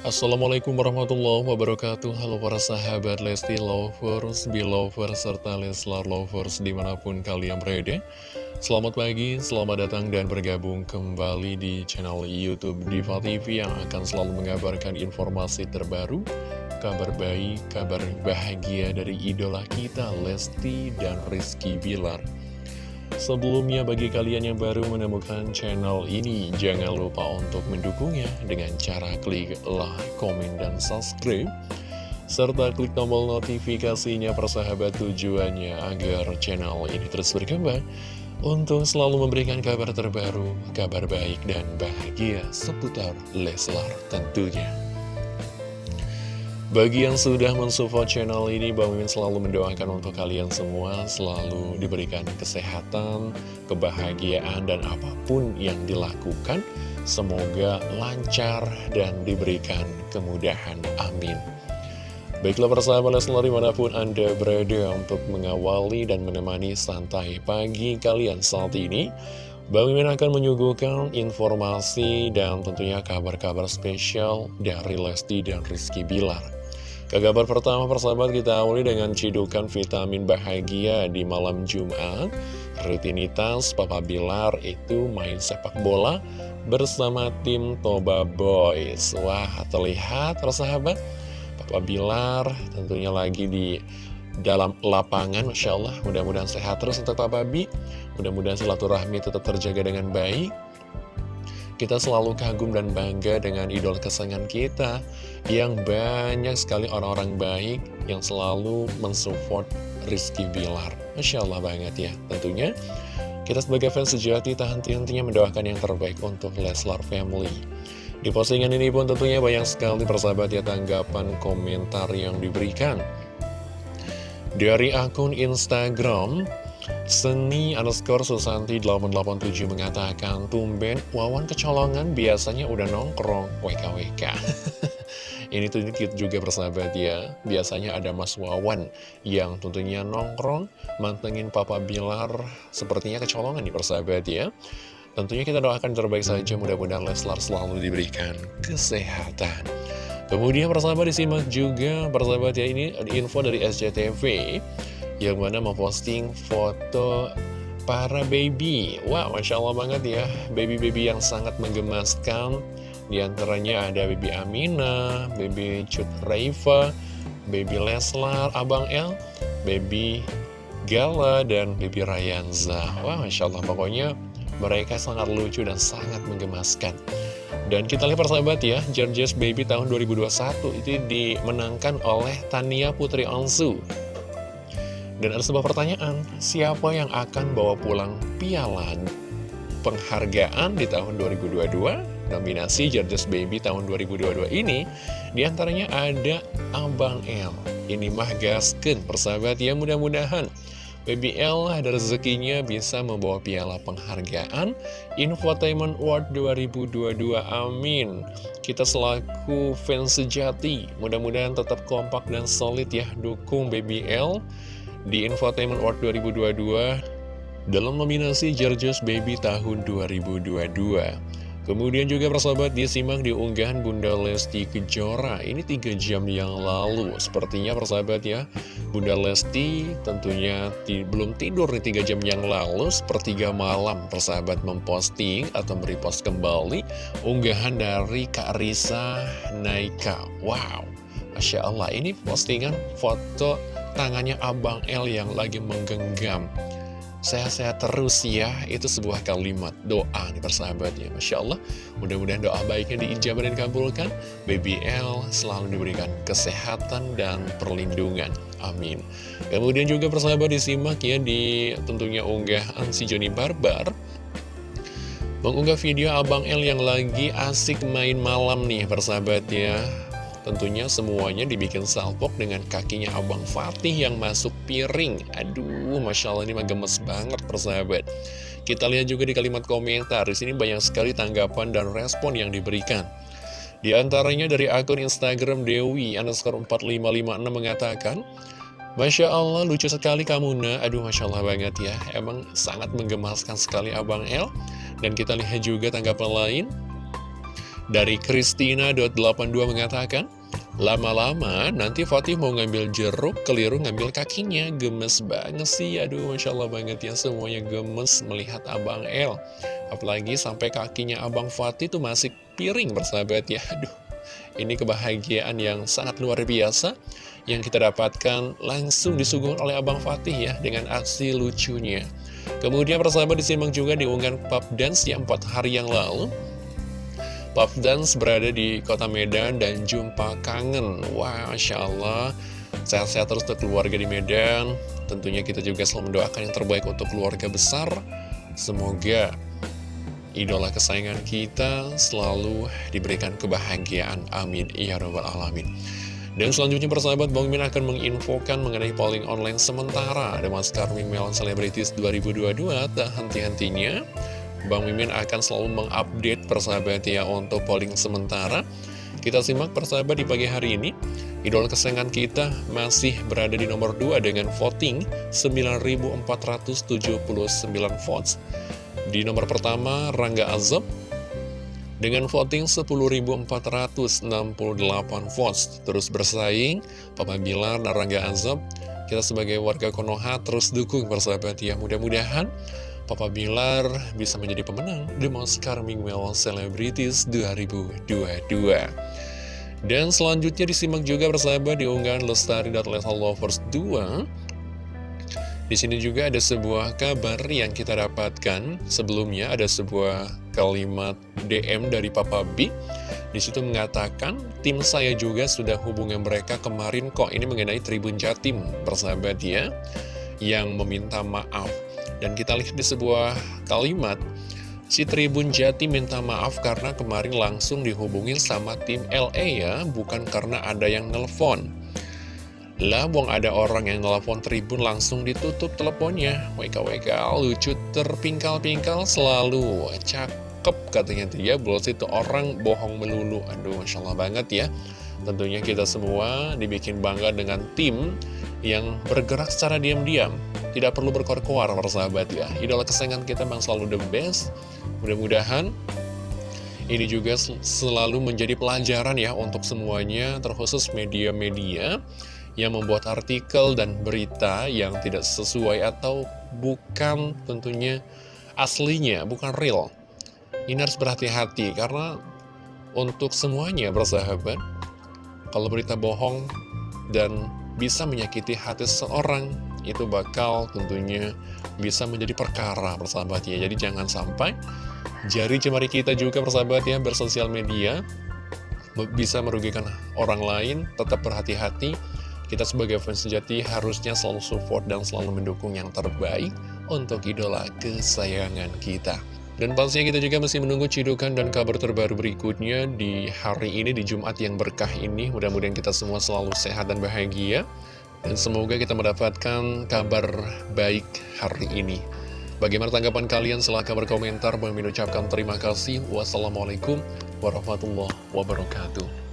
Assalamualaikum warahmatullahi wabarakatuh. Halo para sahabat Lesti Lovers, Belovers, serta Leslar Lovers di mana pun kalian berada. Selamat pagi, selamat datang dan bergabung kembali di channel Youtube Diva TV Yang akan selalu mengabarkan informasi terbaru Kabar baik, kabar bahagia dari idola kita Lesti dan Rizky Bilar Sebelumnya bagi kalian yang baru menemukan channel ini, jangan lupa untuk mendukungnya dengan cara klik like, komen, dan subscribe. Serta klik tombol notifikasinya persahabat tujuannya agar channel ini terus berkembang untuk selalu memberikan kabar terbaru, kabar baik dan bahagia seputar Leslar tentunya. Bagi yang sudah mensupport channel ini, Bang Mimin selalu mendoakan untuk kalian semua selalu diberikan kesehatan, kebahagiaan, dan apa pun yang dilakukan. Semoga lancar dan diberikan kemudahan. Amin. Baiklah persahabat Leslar di mana pun Anda berada untuk mengawali dan menemani santai pagi kalian saat ini. Bang Mimin akan menyuguhkan informasi dan tentunya kabar-kabar spesial dari Lesti dan Rizky Bilar. Ke pertama persahabat kita awali dengan cidukan vitamin bahagia di malam Jumat. Rutinitas Papa Bilar itu main sepak bola bersama tim Toba Boys. Wah terlihat persahabat. Papa Bilar tentunya lagi di dalam lapangan Masya Allah. Mudah-mudahan sehat terus untuk Papa Bi Mudah-mudahan silaturahmi tetap terjaga dengan baik kita selalu kagum dan bangga dengan idol kesayangan kita Yang banyak sekali orang-orang baik yang selalu mensupport Rizky Bilar. Masya Allah banget ya. Tentunya kita sebagai fans sejati tak henti-hentinya mendoakan yang terbaik untuk Leslar Family. Di postingan ini pun tentunya banyak sekali persahabat ya tanggapan komentar yang diberikan. Dari akun Instagram Seni underscore Susanti 887 mengatakan Tumben Wawan kecolongan biasanya udah nongkrong. WKWK Ini tuh juga persahabat ya. Biasanya ada Mas Wawan Yang tentunya nongkrong Mantengin Papa Bilar Sepertinya kecolongan nih persahabat ya. Tentunya kita doakan terbaik saja Mudah-mudahan Leslar selalu diberikan kesehatan. Kemudian persahabat disimak juga Persahabat ya ini info dari SCTV yang mana memposting foto para baby. Wah, wow, Masya Allah banget ya, baby-baby yang sangat menggemaskan. Di antaranya ada baby Amina, baby Cut Raifa, baby Leslar, Abang El, baby Gala, dan baby Rayanza. Wah, wow, Masya Allah, pokoknya mereka sangat lucu dan sangat menggemaskan. Dan kita lihat persahabat ya, Georges Baby tahun 2021 itu dimenangkan oleh Tania Putri Onsu dan ada sebuah pertanyaan, siapa yang akan bawa pulang piala penghargaan di tahun 2022? Nominasi Georges Baby tahun 2022 ini di antaranya ada Abang L. Ini mah gasken, persahabat ya mudah-mudahan. Baby L ada rezekinya bisa membawa piala penghargaan Infotainment Award 2022, amin Kita selaku fans sejati, mudah-mudahan tetap kompak dan solid ya Dukung Baby L di Infotainment Award 2022 dalam nominasi Georges Baby tahun 2022. Kemudian juga persahabat disimak di unggahan Bunda Lesti Kejora. Ini tiga jam yang lalu. Sepertinya persahabat ya Bunda Lesti tentunya belum tidur di tiga jam yang lalu. Sepertiga malam persahabat memposting atau merepost kembali Unggahan dari Kak Risa Naika. Wow Masya Allah ini postingan foto tangannya Abang L yang lagi menggenggam. Sehat-sehat terus ya, itu sebuah kalimat doa nih persahabat ya Masya Allah, mudah-mudahan doa baiknya diijabah dan kabulkan Baby L selalu diberikan kesehatan dan perlindungan. Amin. Kemudian juga persahabat disimak ya di tentunya unggahan si Joni Barbar. Mengunggah video Abang L yang lagi asik main malam nih persahabat ya Tentunya semuanya dibikin salpok dengan kakinya Abang Fatih yang masuk piring. Aduh, Masya Allah ini mah gemes banget persahabat. Kita lihat juga di kalimat komentar, di sini banyak sekali tanggapan dan respon yang diberikan. Di antaranya dari akun Instagram Dewi underscore 4556 mengatakan, Masya Allah lucu sekali kamu nak Aduh Masya Allah banget ya Emang sangat menggemaskan sekali Abang El Dan kita lihat juga tanggapan lain Dari Christina.82 mengatakan, Lama-lama nanti Fatih mau ngambil jeruk, keliru ngambil kakinya. Gemes banget sih, aduh Masya Allah banget ya semuanya gemes melihat Abang El. Apalagi sampai kakinya Abang Fatih tuh masih piring bersahabat ya, aduh. Ini kebahagiaan yang sangat luar biasa yang kita dapatkan langsung disuguhkan oleh Abang Fatih ya dengan aksi lucunya. Kemudian persahabat disimak juga diunggah pub dance yang 4 hari yang lalu. Pub Dance berada di kota Medan dan jumpa kangen. Wah, Masya Allah. Sehat-sehat terus untuk keluarga di Medan. Tentunya kita juga selalu mendoakan yang terbaik untuk keluarga besar. Semoga idola kesayangan kita selalu diberikan kebahagiaan. Amin. Ya Rabbal Alamin. Dan selanjutnya persahabat Bang Min akan menginfokan mengenai polling online sementara. Ada Mas Karming Melon Celebrities 2022 tak henti-hentinya Bang Mimin akan selalu mengupdate persahabat ya untuk polling sementara. Kita simak persahabat di pagi hari ini. Idol kesayangan kita masih berada di nomor 2 dengan voting 9.479 votes. Di nomor pertama Rangga Azab dengan voting 10.468 votes. Terus bersaing Papa Bilar dan Rangga Azab. Kita sebagai warga Konoha terus dukung persahabat ya. Mudah-mudahan Papa Bilar bisa menjadi pemenang The Most Charming Male Celebrities 2022. Dan selanjutnya disimak juga persahabat di unggahan Lestari.Lesa Lovers 2. Di sini juga ada sebuah kabar yang kita dapatkan sebelumnya ada sebuah kalimat DM dari Papa B. Di situ mengatakan tim saya juga sudah hubungan mereka kemarin kok ini mengenai Tribun Jatim persahabat ya yang meminta maaf dan kita lihat di sebuah kalimat, si Tribun Jati minta maaf karena kemarin langsung dihubungin sama tim LA ya, bukan karena ada yang nelpon. Lah, buang ada orang yang nelpon Tribun langsung ditutup teleponnya. WKWK lucu terpingkal-pingkal selalu. Cakep katanya dia, bos itu orang bohong melulu. Aduh, Masya Allah banget ya. Tentunya kita semua dibikin bangga dengan tim yang bergerak secara diam-diam tidak perlu berkor-kor persahabat ya. Idola kesayangan kita memang selalu the best. Mudah-mudahan ini juga selalu menjadi pelajaran ya untuk semuanya Terkhusus media-media yang membuat artikel dan berita yang tidak sesuai atau bukan tentunya aslinya, bukan real. Ini harus berhati-hati karena untuk semuanya bersahabat Kalau berita bohong dan bisa menyakiti hati seseorang itu bakal tentunya bisa menjadi perkara persahabat ya jadi jangan sampai jari jemari kita juga persahabat ya bersosial media bisa merugikan orang lain tetap berhati-hati kita sebagai fans sejati harusnya selalu support dan selalu mendukung yang terbaik untuk idola kesayangan kita dan pastinya kita juga masih menunggu cidukan dan kabar terbaru berikutnya di hari ini, di Jumat yang berkah ini. Mudah-mudahan kita semua selalu sehat dan bahagia. Dan semoga kita mendapatkan kabar baik hari ini. Bagaimana tanggapan kalian? Silahkan berkomentar. Bang ucapkan terima kasih. Wassalamualaikum warahmatullahi wabarakatuh.